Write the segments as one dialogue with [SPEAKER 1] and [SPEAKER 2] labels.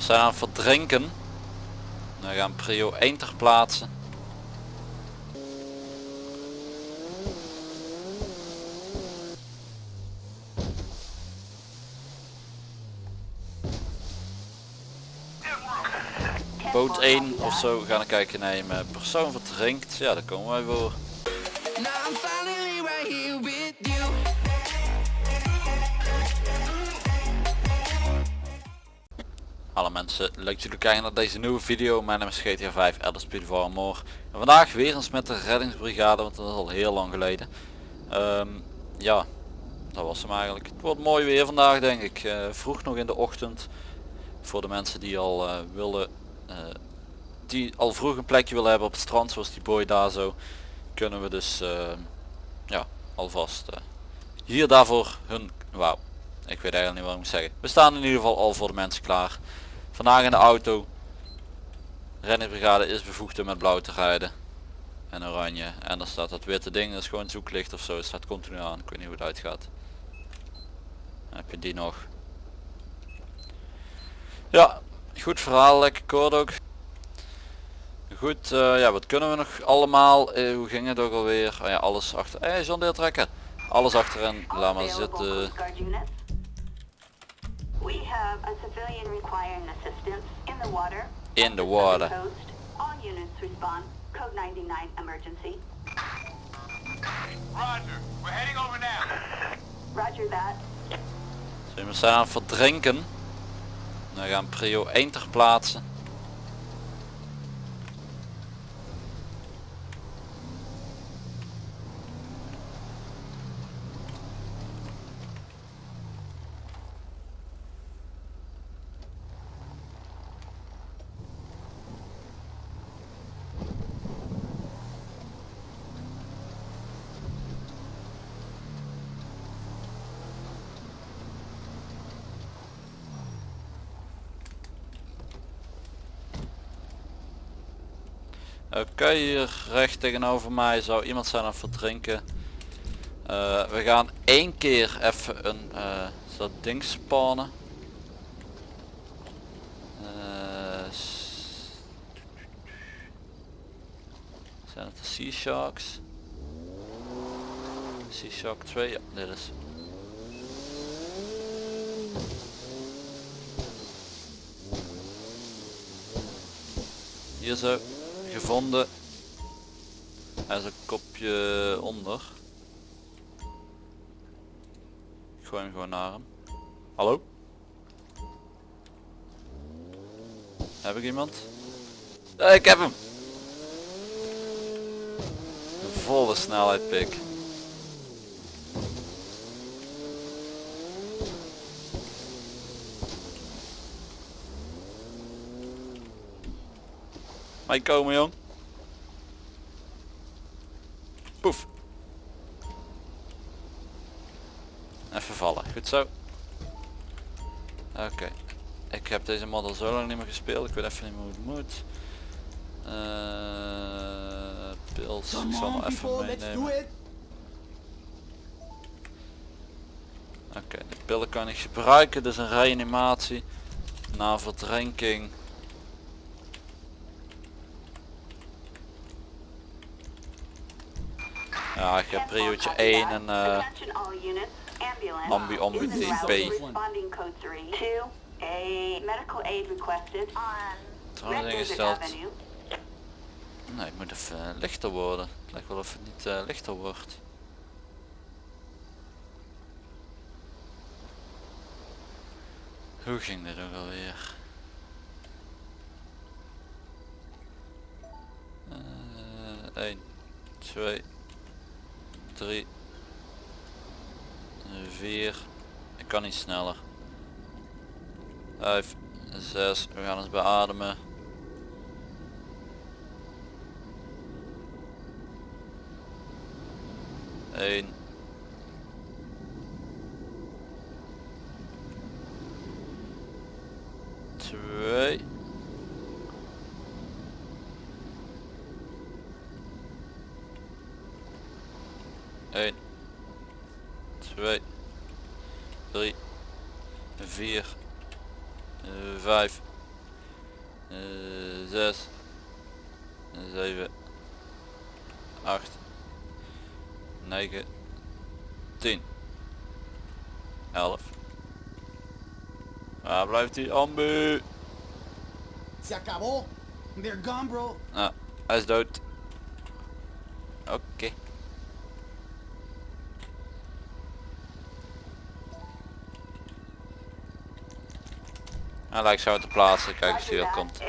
[SPEAKER 1] we zijn aan het verdrinken. We gaan prio 1 ter plaatse. Boot 1 of zo gaan we kijken nemen. Persoon verdrinkt. Ja, daar komen wij voor. Alle mensen, leuk dat jullie kijken naar deze nieuwe video. Mijn naam is GTA 5 Elder Speed. En vandaag weer eens met de reddingsbrigade, want dat is al heel lang geleden. Ehm, ja, dat was hem eigenlijk. Het wordt mooi weer vandaag denk ik. Eh, vroeg nog in de ochtend. Voor de mensen die al eh, willen, eh, die al vroeg een plekje willen hebben op het strand, zoals die boy daar zo. Kunnen we dus, ja, alvast hier daarvoor hun, wauw. Ik weet eigenlijk niet wat ik moet zeggen. We staan in ieder geval al voor de mensen klaar. Vandaag in de auto. Renningsbrigade is bevoegd om met blauw te rijden. En oranje. En dan staat dat witte ding, dat is gewoon zoeklicht of zo. Het staat continu aan. Ik weet niet hoe het uitgaat. Dan heb je die nog. Ja, goed verhaal. Lekker koord ook. Goed, eh, ja wat kunnen we nog allemaal? Eh, hoe ging het ook alweer? Oh ja, alles achter. Eh, John Deel trekken. Alles achterin. Laat maar zitten.
[SPEAKER 2] We have a civilian requiring assistance in the water.
[SPEAKER 1] In the water.
[SPEAKER 2] coast. All units respond. Code 99 emergency.
[SPEAKER 3] Roger, we're heading over now.
[SPEAKER 2] Roger that.
[SPEAKER 1] Zo, we zijn aan het verdrinken. We gaan prio 1 ter plaatse. Oké, hier recht tegenover mij zou iemand zijn aan het verdrinken. Eh, we gaan één keer even een eh, dat ding spannen. Eh, zijn het de Sea Sharks? Sea Shark 2, ja, dit is. Hier zo, gevonden. Hij is een kopje onder. Ik gooi hem gewoon naar hem. Hallo? Heb ik iemand? Eh, ik heb hem! Volle snelheid pik. Mij komen jong. Poef. Even vallen. Goed zo. Oké. Ik heb deze mod al zo lang niet meer gespeeld. Ik weet even niet meer hoe het moet. Eh pils. Ik zal hem even meenemen. Oké, de pillen kan ik gebruiken. Dus een reanimatie. Na verdrinking. Ja, ik heb priootje 1 en eh
[SPEAKER 2] Attention all units. Ambulance.
[SPEAKER 1] ambu ambu
[SPEAKER 2] is in route,
[SPEAKER 1] TP.
[SPEAKER 2] Responding code 3 to a medical aid requested on
[SPEAKER 1] Trouwens ingesteld. Nee, het moet even eh, lichter worden. Het lijkt wel of het niet eh, lichter wordt. Hoe ging dit ook alweer? Eh 1, 2, 3, 4. Ik kan niet sneller. 5, 6. We gaan eens beademen. Eén. 1 2 3 4 5 6 7 8 9 10 11 Waar blijft die ambu?
[SPEAKER 4] Se acabó. They're gone bro.
[SPEAKER 1] Ah, hij is dood. Hij lijkt zo te plaatsen, kijk eens wie
[SPEAKER 2] that.
[SPEAKER 1] komt.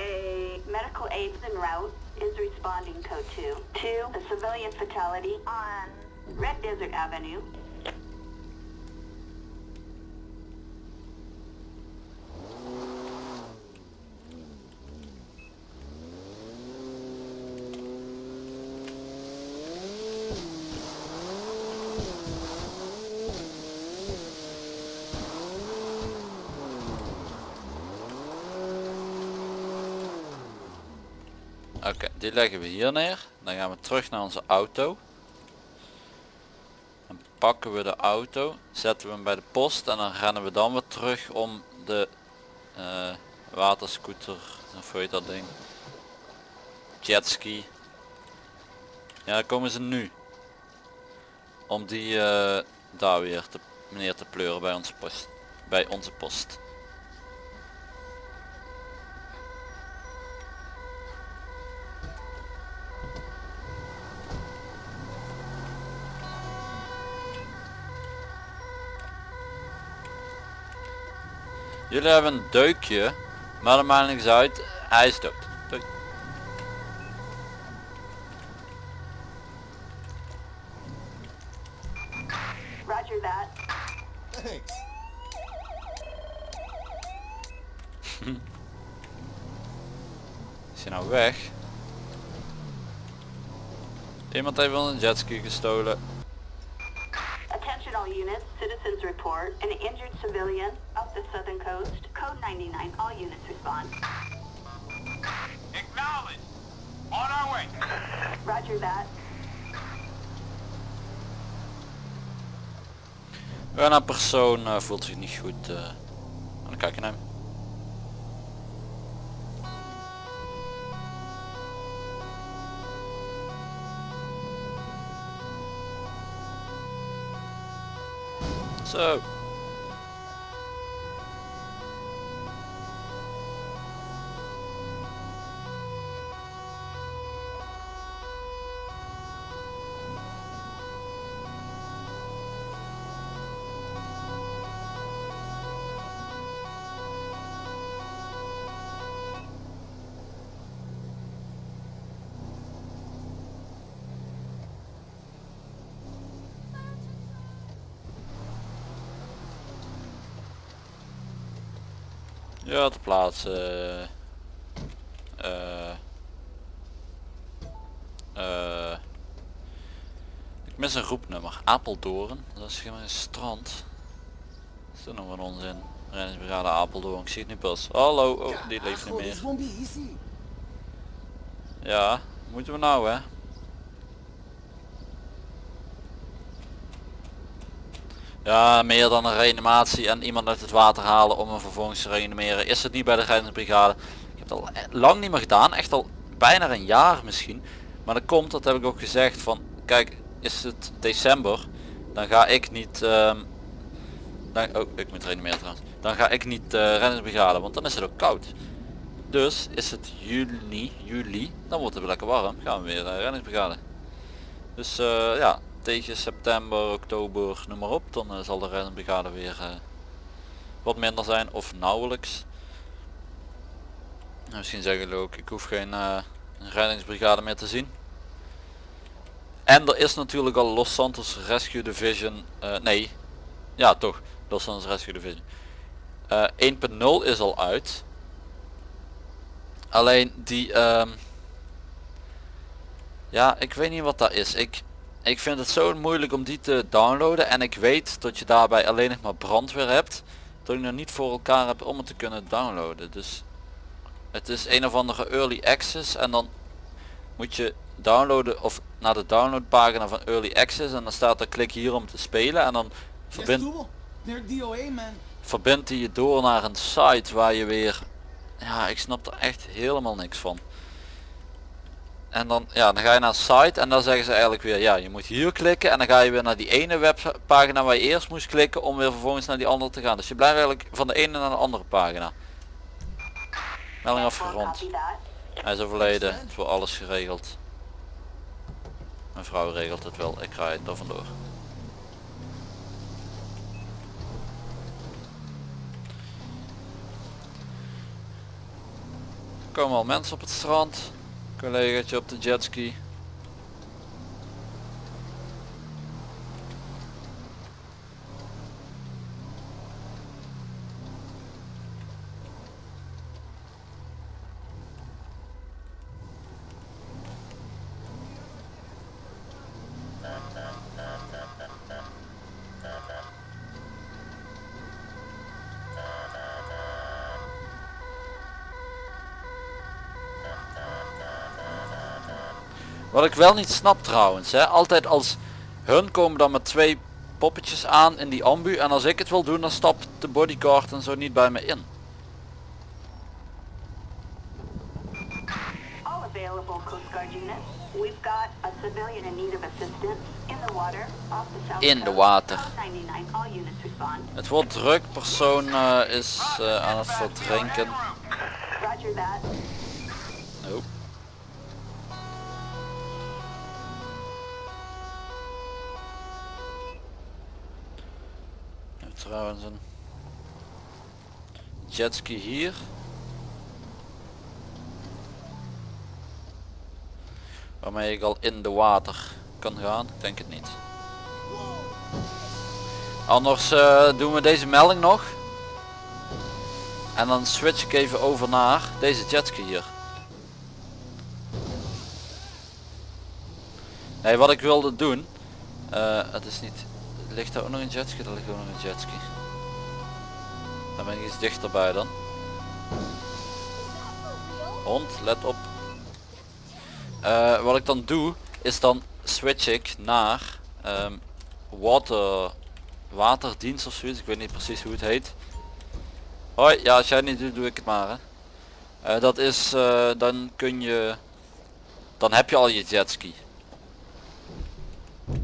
[SPEAKER 2] Medical aid en route is responding code 2. 2, a civilian fatality on Red Desert Avenue.
[SPEAKER 1] Oké, die leggen we hier neer. Dan gaan we terug naar onze auto. Dan pakken we de auto, zetten we hem bij de post en dan rennen we dan weer terug om de eh, waterscooter, of hoe heet dat ding? Jetski. Ja, komen ze nu. Om die eh, daar weer te, neer te pleuren bij onze post. Bij onze post. Jullie hebben een deukje, maar dat maakt niks uit. Hij is dood. Doei.
[SPEAKER 2] Roger that.
[SPEAKER 4] Thanks.
[SPEAKER 1] Is hij nou weg? Iemand heeft wel een jetski gestolen.
[SPEAKER 2] Attention all units, citizens report an injured civilian up the southern coast. Code 99, all units respond.
[SPEAKER 3] Acknowledge. On our way.
[SPEAKER 2] Roger that.
[SPEAKER 1] En een persoon eh, voelt zich niet goed. eh. En dan kijk naar hem. Zo. Ja, te plaatsen. eh eh ik mis een roepnummer. Apeldoorn. Dat is geen strand. Dat is toch nog een onzin. Reddingsbrigade Apeldoorn. Ik zie het nu pas. Hallo. Oh, die leeft niet meer. Ja, moeten we nou hè? Ja, meer dan een reanimatie en iemand uit het water halen om hem vervolgens te reanimeren is het niet bij de reddingsbrigade. Ik heb het al e- lang niet meer gedaan, echt al bijna een jaar misschien. Maar dat komt, dat heb ik ook gezegd van, kijk, is het december, dan ga ik niet, ehm, dan, oh, ik moet reanimeren trouwens. Dan ga ik niet eh reddingsbrigade, want dan is het ook koud. Dus is het juni, juli, dan wordt het lekker warm, gaan we weer uh, reddingsbrigade. Dus eh, ja, tegen september, oktober, noem maar op, dan eh, zal de reddingsbrigade weer eh, wat minder zijn of nauwelijks. En misschien zeggen jullie ook, ik hoef geen eh, reddingsbrigade meer te zien. En er is natuurlijk al Los Santos Rescue Division, nee, ja toch, Los Santos Rescue Division. Eh 1.0 is al uit. Alleen die, ehm, ja, ik weet niet wat dat is. Ik, ik vind het zo moeilijk om die te downloaden en ik weet dat je daarbij alleen nog maar brandweer hebt. Dat ik nog niet voor elkaar heb om het te kunnen downloaden. Dus het is een of andere early access en dan moet je downloaden of naar de downloadpagina van early access en dan staat er klik hier om te spelen en dan
[SPEAKER 4] Ya
[SPEAKER 1] verbind,
[SPEAKER 4] estuvo. They're DOA, man.
[SPEAKER 1] verbindt hij je door naar een site waar je weer ja, ik snap er echt helemaal niks van. En dan, ja, dan ga je naar site en dan zeggen ze eigenlijk weer, ja, je moet hier klikken en dan ga je weer naar die ene webpagina waar je eerst moest klikken om weer vervolgens naar die andere te gaan. Dus je blijft eigenlijk van de ene naar de andere pagina. Melding afgerond. Hij is overleden, het wordt alles geregeld. Mijn vrouw regelt het wel, ik ga er vandoor. Er komen al mensen op het strand. Collegaatje op de jetski. Wat ik wel niet snap trouwens, hè, altijd als hun komen dan met twee poppetjes aan in die ambu en als ik het wil doen dan stapt de bodyguard en zo niet bij me in.
[SPEAKER 2] All available Coast Guard units. We've got a civilian in need of assistance in the water off the south
[SPEAKER 1] In de water.
[SPEAKER 2] Code 99, all units respond.
[SPEAKER 1] Het wordt druk, persoon eh, is eh, aan het verdrinken.
[SPEAKER 2] Roger that.
[SPEAKER 1] Trouwens een jetski hier. Waarmee ik al in de water kan gaan. Denk het niet. Anders eh, doen we deze melding nog. En dan switch ik even over naar deze jetski hier. Nee, wat ik wilde doen. eh, het is niet. Ligt daar ook nog een jetski? Er ligt ook nog een jetski. Dan ben ik iets dichterbij dan. Hond, let op. Eh, wat ik dan doe, is dan switch ik naar ehm, water, waterdienst of zoiets. Ik weet niet precies hoe het heet. Hoi, ja als jij niet doet, doe ik het maar. Hè. Eh, dat is, eh, dan kun je, dan heb je al je jetski.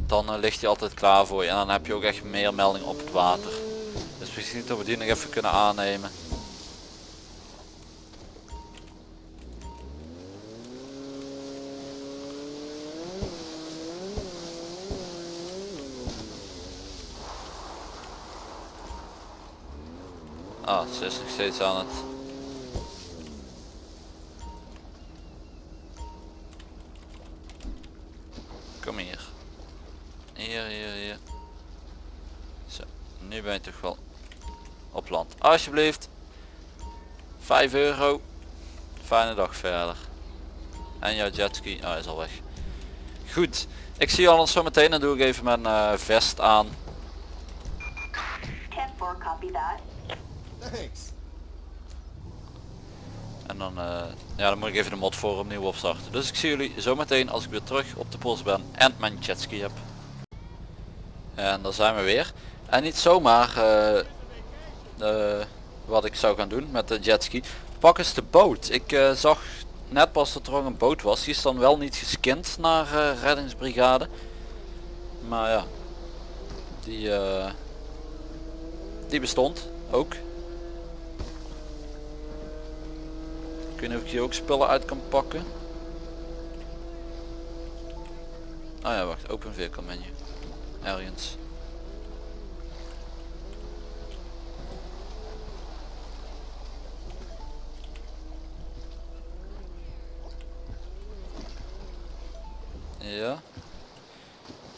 [SPEAKER 1] Dan eh, ligt hij altijd klaar voor je en dan heb je ook echt meer melding op het water. Dus misschien dat we die nog even kunnen aannemen. Ah, ze is nog steeds aan het. Alsjeblieft. 5 euro. Fijne dag verder. En jouw jetski, oh, hij is al weg. Goed, ik zie alles zo meteen. Dan doe ik even mijn eh, vest aan.
[SPEAKER 2] 10-4, copy that.
[SPEAKER 4] Thanks.
[SPEAKER 1] En dan, eh, ja, dan moet ik even de mod voor opnieuw opstarten. Dus ik zie jullie zo meteen als ik weer terug op de post ben en mijn jetski heb. En daar zijn we weer. En niet zomaar eh, eh, wat ik zou gaan doen met de jetski. Pak eens de boot. Ik eh, zag net pas dat er ook een boot was. Die is dan wel niet geskind naar eh, reddingsbrigade. Maar ja, die, die bestond ook. Ik weet niet of ik hier ook spullen uit kan pakken. Ah ja, wacht. Open vehicle menu. Ergens. Ja.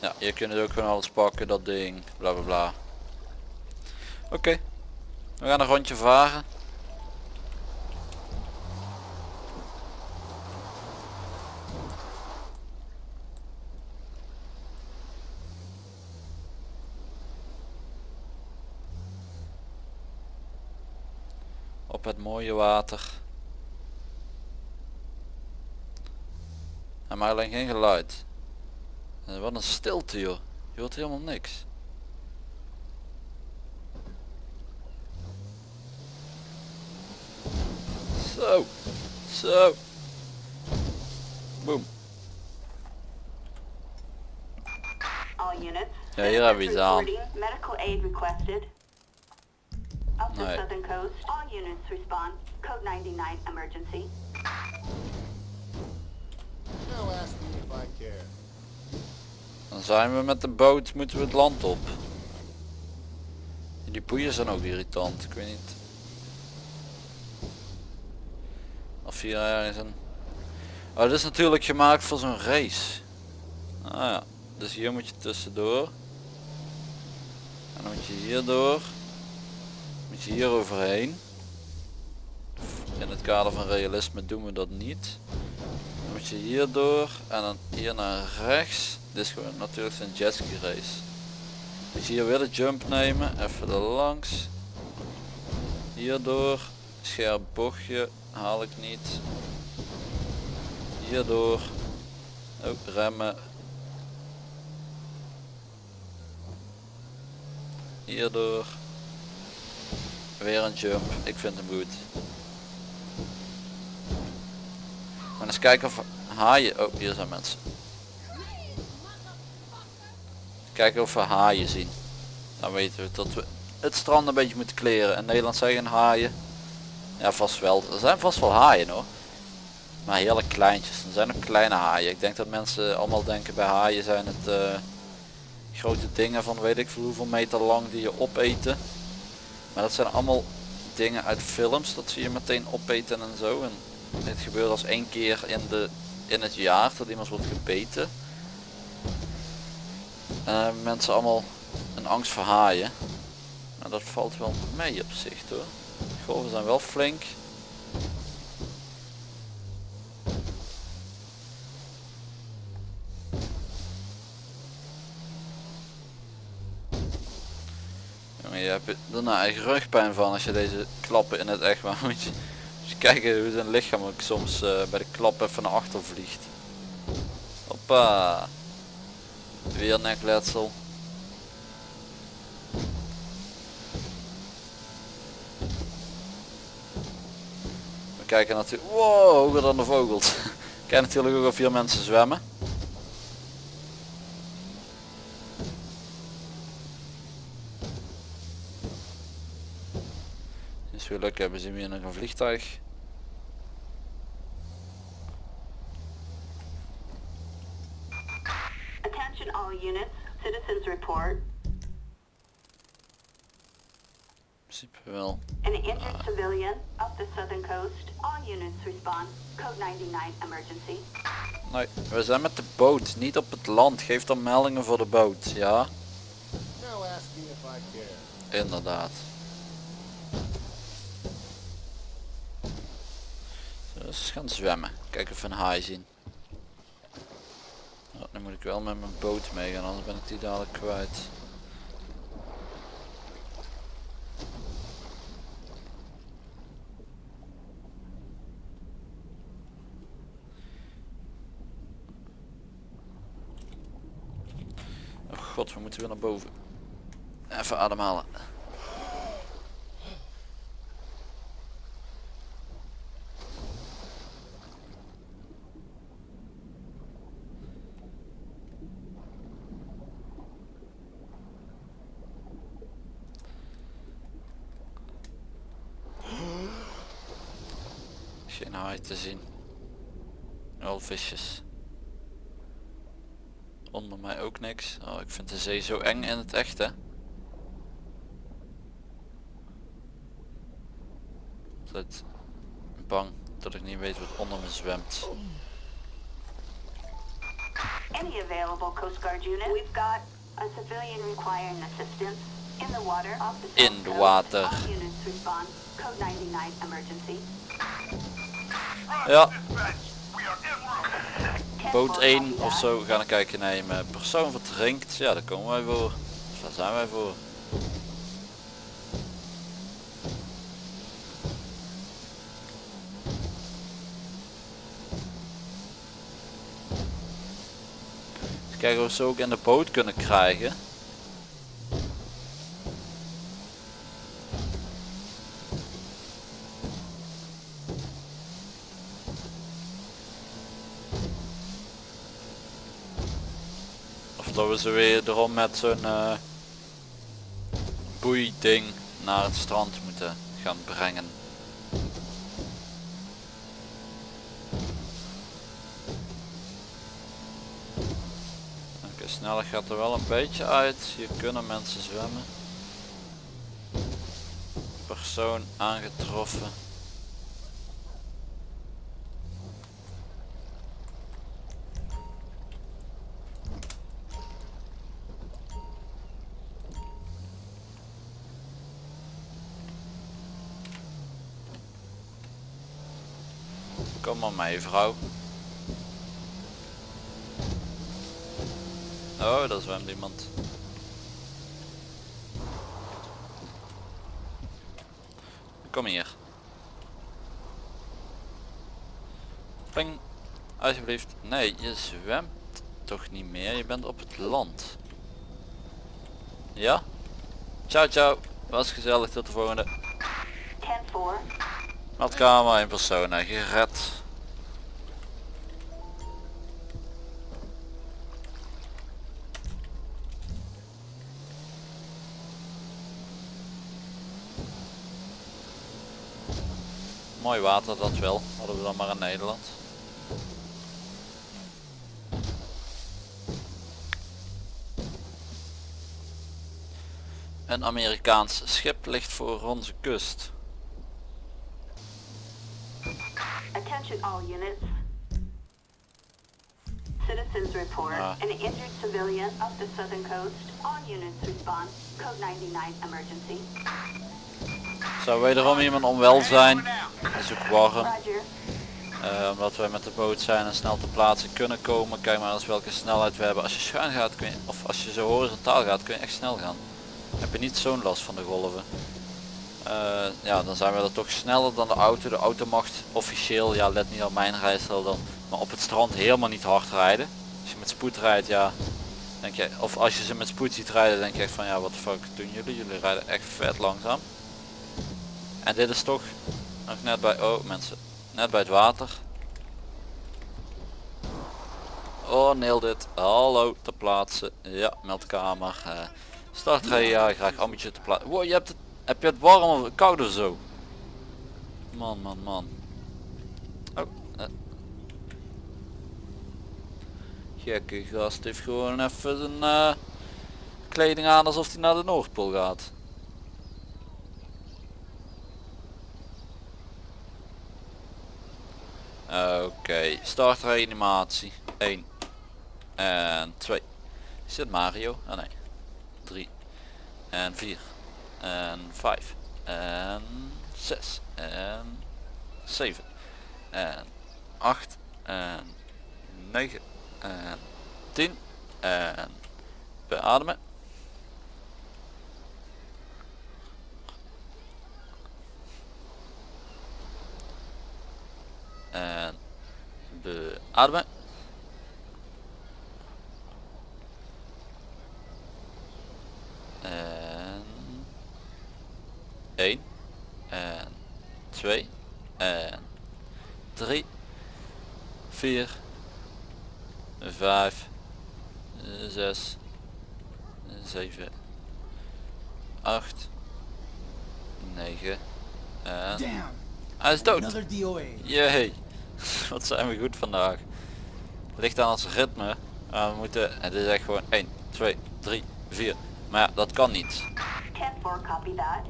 [SPEAKER 1] Ja, je kunt het ook gewoon alles pakken, dat ding, bla bla bla. Oké. We gaan een rondje varen. Op het mooie water. En maar alleen geen geluid. En wat een stilte joh. Je hoort helemaal niks. Zo. Zo. Boom. Ja, hier hebben we iets aan. Nee.
[SPEAKER 2] southern coast. All units respond. Code 99 emergency.
[SPEAKER 5] Now ask me if I care.
[SPEAKER 1] Dan zijn we met de boot, moeten we het land op. Die boeien zijn ook irritant, ik weet niet. Of hier ergens een... Oh, dit is natuurlijk gemaakt voor zo'n race. Ah ja, dus hier moet je tussendoor. En dan moet je hier door. Moet je hier overheen. In het kader van realisme doen we dat niet. Moet je hier door en dan hier naar rechts. Dit is gewoon natuurlijk zijn jetski race. Je hier weer de jump nemen, even er langs. Hierdoor, scherp bochtje, haal ik niet. Hierdoor, ook remmen. Hierdoor, weer een jump, ik vind hem goed. Maar eens kijken of haaien, oh hier zijn mensen. Kijken of we haaien zien. Dan weten we dat we het strand een beetje moeten kleren. In Nederland zeggen haaien. Ja vast wel. Er zijn vast wel haaien hoor. Maar hele kleintjes. Er zijn ook kleine haaien. Ik denk dat mensen allemaal denken bij haaien zijn het eh, grote dingen van weet ik veel hoeveel meter lang die je opeten. Maar dat zijn allemaal dingen uit films. Dat zie je meteen opeten en zo. En dit gebeurt als één keer in, de, in het jaar dat iemand wordt gebeten. En dan hebben mensen allemaal een angst voor haaien. Maar dat valt wel mee op zich hoor. De golven zijn wel flink. Jongen, je hebt er daarna echt rugpijn van als je deze klappen in het echt maar moet je kijken hoe zijn lichaam ook soms eh, bij de klap even naar achter vliegt. Hoppa. Weer nekletsel. We kijken natuurlijk, wow, hoger dan de vogels. Kijk natuurlijk ook of hier mensen zwemmen. Als we geluk hebben zien we hier nog een vliegtuig.
[SPEAKER 2] Attention all units. Citizens report.
[SPEAKER 1] In principe wel.
[SPEAKER 2] An injured civilian up the southern coast. All units respond. Code 99 emergency.
[SPEAKER 1] Nee, we zijn met de boot, niet op het land. Geef dan meldingen voor de boot, ja?
[SPEAKER 5] Now ask me if I care.
[SPEAKER 1] Inderdaad. Eens gaan zwemmen. Kijken of we een haai zien. Nu moet ik wel met mijn boot meegaan, anders ben ik die dadelijk kwijt. Oh god, we moeten weer naar boven. Even ademhalen. Geen haai te zien. Wel visjes. Onder mij ook niks. Oh, ik vind de zee zo eng in het echt hè. Altijd bang dat ik niet weet wat onder me zwemt.
[SPEAKER 2] Any available Coast Guard unit? We've got a civilian requiring assistance in the water the
[SPEAKER 1] In de
[SPEAKER 2] coast.
[SPEAKER 1] water.
[SPEAKER 2] Code 99 emergency.
[SPEAKER 1] Ja,
[SPEAKER 3] we
[SPEAKER 1] boot
[SPEAKER 2] 10-4
[SPEAKER 1] 1
[SPEAKER 2] copy
[SPEAKER 1] of zo gaan kijken nemen. Persoon verdrinkt, ja daar komen wij voor. Dus daar zijn wij voor. Kijken of we ze ook in de boot kunnen krijgen. We ze weer erom met zo'n uh, boeiding naar het strand moeten gaan brengen. Oké, sneller gaat er wel een beetje uit. Hier kunnen mensen zwemmen. Persoon aangetroffen. Maar mee vrouw. Oh, daar zwemt iemand. Kom hier. Ping. Alsjeblieft. Nee, je zwemt toch niet meer. Je bent op het land. Ja? Ciao ciao. Was gezellig. Tot de volgende.
[SPEAKER 2] 10-4.
[SPEAKER 1] Meldkamer in persoon gered. Mooi water dat wel, hadden we dan maar in Nederland. Een Amerikaans schip ligt voor onze kust.
[SPEAKER 2] Attention all units. Citizens report
[SPEAKER 1] Ah.
[SPEAKER 2] an injured civilian off the southern coast. All units respond. Code 99 emergency.
[SPEAKER 1] Zou wederom iemand onwelzijn. Het is ook warm. Eh, omdat wij met de boot zijn en snel ter plaatse kunnen komen. Kijk maar eens welke snelheid we hebben. Als je schuin gaat kun je, of als je zo horizontaal gaat kun je echt snel gaan. Heb je niet zo'n last van de golven. Eh, ja, dan zijn we er toch sneller dan de auto. De auto mag officieel, ja let niet op mijn rijstijl dan, maar op het strand helemaal niet hard rijden. Als je met spoed rijdt, ja, denk je, of als je ze met spoed ziet rijden, denk je echt van ja, wat fuck doen jullie? Jullie rijden echt vet langzaam. En dit is toch nog net bij, oh mensen, net bij het water. Oh, nail dit. Hallo, te plaatsen. Ja, meldkamer. Uh, start ja, graag ambitje te plaatsen. Wow, je hebt het, heb je het warm of koud of zo? Man, man, man. Oh, eh. Gekke gast heeft gewoon even zijn eh, kleding aan alsof hij naar de Noordpool gaat. Oké, start reanimatie. 1 en 2. Is dit Mario? Ah nee. 3 en 4 en 5 en 6 en 7 en 8 en 9 en 10 en beademen. En beademen. En 1 en 2 en 3 4 5 6 7 8 9 en hij is dood. Jee, wat zijn we goed vandaag. Ligt aan ons ritme. Maar we moeten, het is echt gewoon 1, 2, 3, 4. Maar ja, dat kan niet.
[SPEAKER 2] 10-4, copy that.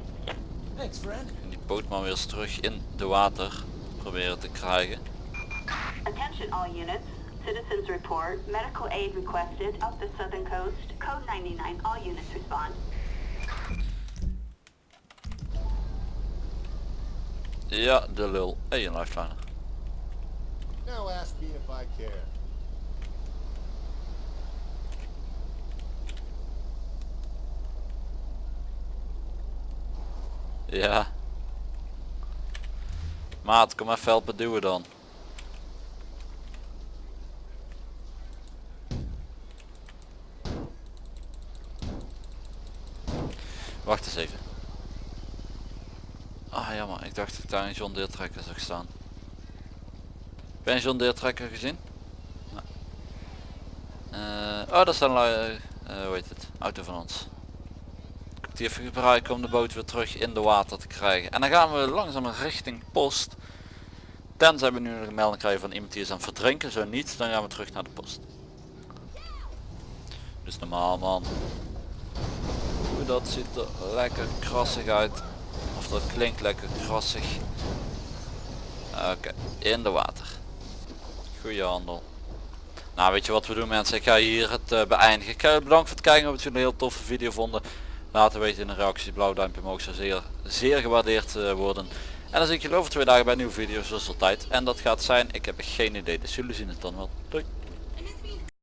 [SPEAKER 4] Thanks, friend.
[SPEAKER 1] En die boot maar weer eens terug in de water proberen te krijgen.
[SPEAKER 2] Attention all units. Citizens report medical aid requested up the southern coast. Code 99. All units respond.
[SPEAKER 1] Ja, de lul. Een lifeliner.
[SPEAKER 5] Now ask me if I care.
[SPEAKER 1] Ja. Maat, kom even helpen duwen dan. Wacht eens even. Ah jammer, ik dacht dat ik daar een John zag staan. Ben je een John gezien? Nee. Eh, oh, dat is eh eh, hoe heet het, auto van ons. Ik die even gebruiken om de boot weer terug in de water te krijgen. En dan gaan we langzaam richting post. Tenzij we nu een melding krijgen van iemand die is aan het verdrinken. Zo niet, dan gaan we terug naar de post. Dus normaal man. Oeh, dat ziet er lekker krassig uit. Of dat klinkt lekker krassig. Oké, in de water. Goeie handel. Nou weet je wat we doen mensen, ik ga hier het eh, beëindigen. Ik je bedankt voor het kijken, of het jullie een heel toffe video vonden. Laat het weten in de reactie, blauw duimpje omhoog zou zeer, zeer gewaardeerd eh, worden. En dan zie ik jullie over twee dagen bij een nieuwe video zoals altijd. En dat gaat zijn, ik heb geen idee, dus jullie zien het dan wel. Doei!